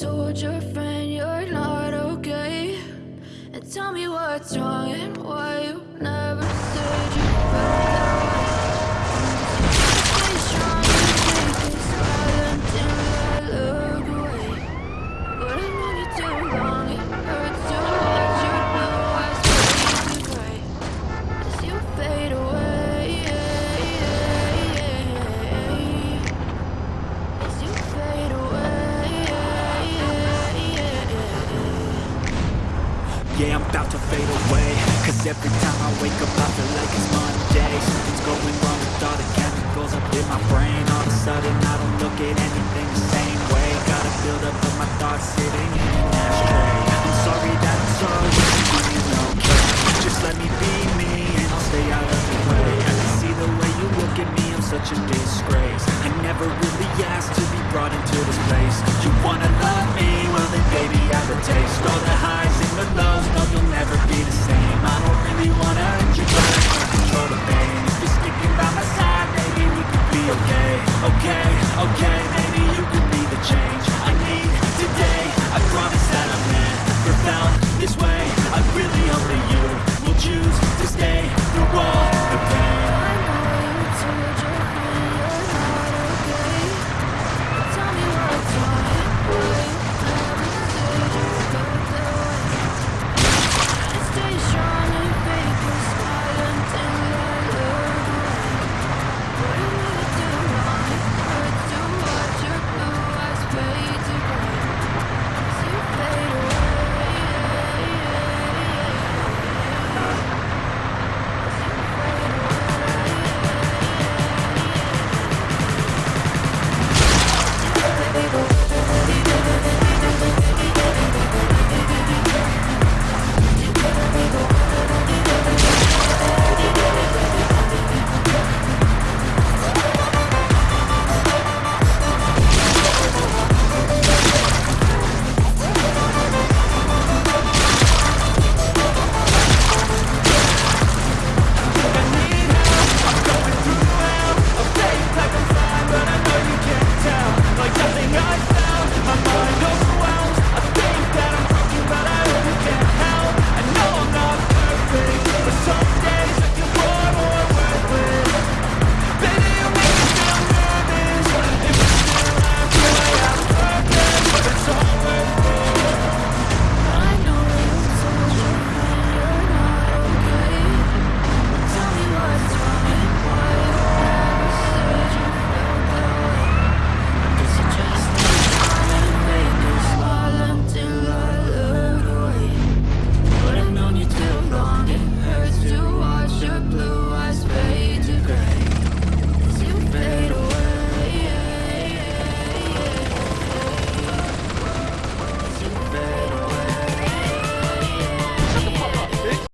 told your friend you're not okay? And tell me what's wrong and why Yeah, I'm about to fade away. Cause every time I wake up I feel like it's Monday. Something's going wrong with all the chemicals up in my brain. All of a sudden I don't look at anything the same way. Gotta build up of my thoughts sitting in an ashtray. I'm sorry that I'm so being okay Just let me be me and I'll stay out of the way. I can see the way you look at me, I'm such a disgrace. I never really asked to be brought into this place. You wanna